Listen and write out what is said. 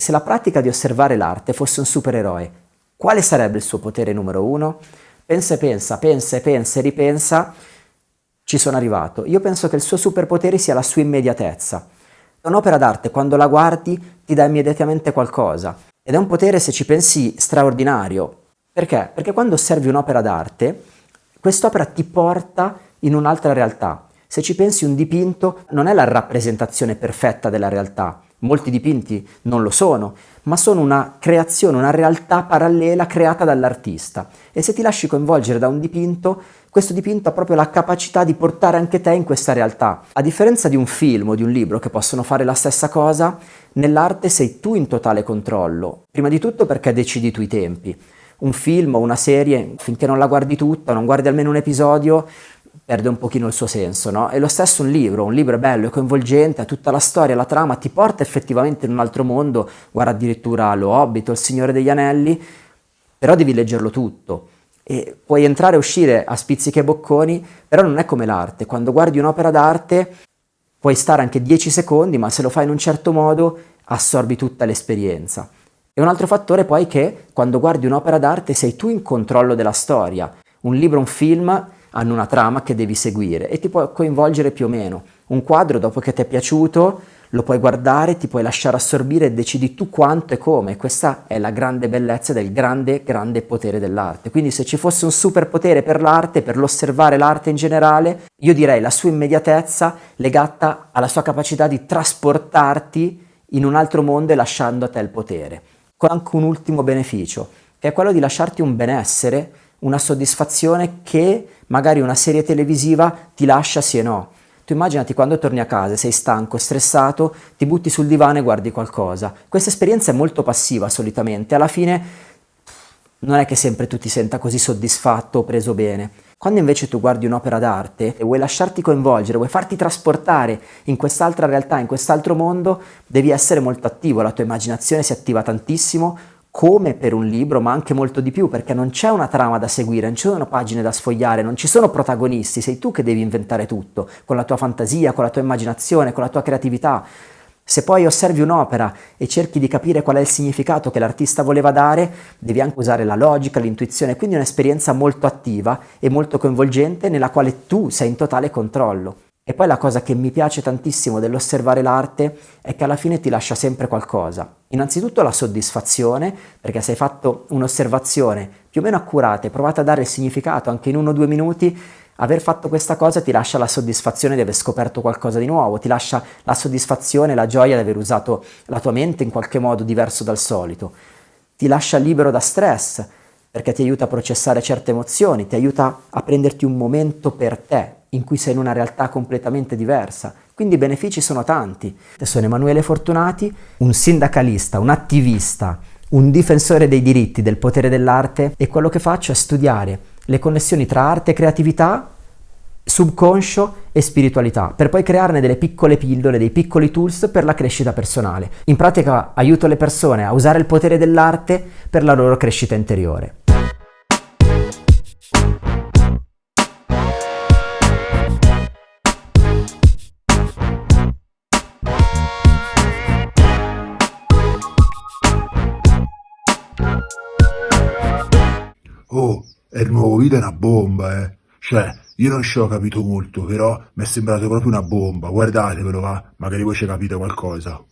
Se la pratica di osservare l'arte fosse un supereroe, quale sarebbe il suo potere numero uno? Pensa e pensa, pensa e pensa e ripensa, ci sono arrivato. Io penso che il suo superpotere sia la sua immediatezza. Un'opera d'arte, quando la guardi, ti dà immediatamente qualcosa. Ed è un potere, se ci pensi, straordinario. Perché? Perché quando osservi un'opera d'arte, quest'opera ti porta in un'altra realtà. Se ci pensi, un dipinto non è la rappresentazione perfetta della realtà, Molti dipinti non lo sono, ma sono una creazione, una realtà parallela creata dall'artista. E se ti lasci coinvolgere da un dipinto, questo dipinto ha proprio la capacità di portare anche te in questa realtà. A differenza di un film o di un libro che possono fare la stessa cosa, nell'arte sei tu in totale controllo. Prima di tutto perché decidi tu i tempi. Un film o una serie, finché non la guardi tutta, non guardi almeno un episodio, perde un pochino il suo senso, no? E lo stesso un libro, un libro è bello, è coinvolgente, ha tutta la storia, la trama, ti porta effettivamente in un altro mondo, guarda addirittura Lo Hobbit o Il Signore degli Anelli, però devi leggerlo tutto. E puoi entrare e uscire a spizzichi e bocconi, però non è come l'arte. Quando guardi un'opera d'arte puoi stare anche 10 secondi, ma se lo fai in un certo modo assorbi tutta l'esperienza. E un altro fattore poi è che quando guardi un'opera d'arte sei tu in controllo della storia. Un libro, un film hanno una trama che devi seguire e ti può coinvolgere più o meno. Un quadro, dopo che ti è piaciuto, lo puoi guardare, ti puoi lasciare assorbire e decidi tu quanto e come. Questa è la grande bellezza del grande, grande potere dell'arte. Quindi se ci fosse un superpotere per l'arte, per l'osservare l'arte in generale, io direi la sua immediatezza legata alla sua capacità di trasportarti in un altro mondo e lasciando a te il potere. Con anche un ultimo beneficio, che è quello di lasciarti un benessere una soddisfazione che magari una serie televisiva ti lascia sì e no. Tu immaginati quando torni a casa, sei stanco, stressato, ti butti sul divano e guardi qualcosa. Questa esperienza è molto passiva solitamente, alla fine non è che sempre tu ti senta così soddisfatto o preso bene. Quando invece tu guardi un'opera d'arte e vuoi lasciarti coinvolgere, vuoi farti trasportare in quest'altra realtà, in quest'altro mondo, devi essere molto attivo, la tua immaginazione si attiva tantissimo, come per un libro, ma anche molto di più, perché non c'è una trama da seguire, non ci sono pagine da sfogliare, non ci sono protagonisti, sei tu che devi inventare tutto, con la tua fantasia, con la tua immaginazione, con la tua creatività. Se poi osservi un'opera e cerchi di capire qual è il significato che l'artista voleva dare, devi anche usare la logica, l'intuizione, quindi un'esperienza molto attiva e molto coinvolgente nella quale tu sei in totale controllo. E poi la cosa che mi piace tantissimo dell'osservare l'arte è che alla fine ti lascia sempre qualcosa. Innanzitutto la soddisfazione, perché se hai fatto un'osservazione più o meno accurata e provato a dare il significato anche in uno o due minuti, aver fatto questa cosa ti lascia la soddisfazione di aver scoperto qualcosa di nuovo, ti lascia la soddisfazione, la gioia di aver usato la tua mente in qualche modo diverso dal solito, ti lascia libero da stress, perché ti aiuta a processare certe emozioni, ti aiuta a prenderti un momento per te, in cui sei in una realtà completamente diversa. Quindi i benefici sono tanti. Sono Emanuele Fortunati, un sindacalista, un attivista, un difensore dei diritti, del potere dell'arte e quello che faccio è studiare le connessioni tra arte e creatività, subconscio e spiritualità, per poi crearne delle piccole pillole, dei piccoli tools per la crescita personale. In pratica aiuto le persone a usare il potere dell'arte per la loro crescita interiore. Oh, è il nuovo video è una bomba, eh. Cioè, io non ci ho capito molto, però mi è sembrato proprio una bomba. Guardatevelo, va. Magari voi ci capite qualcosa.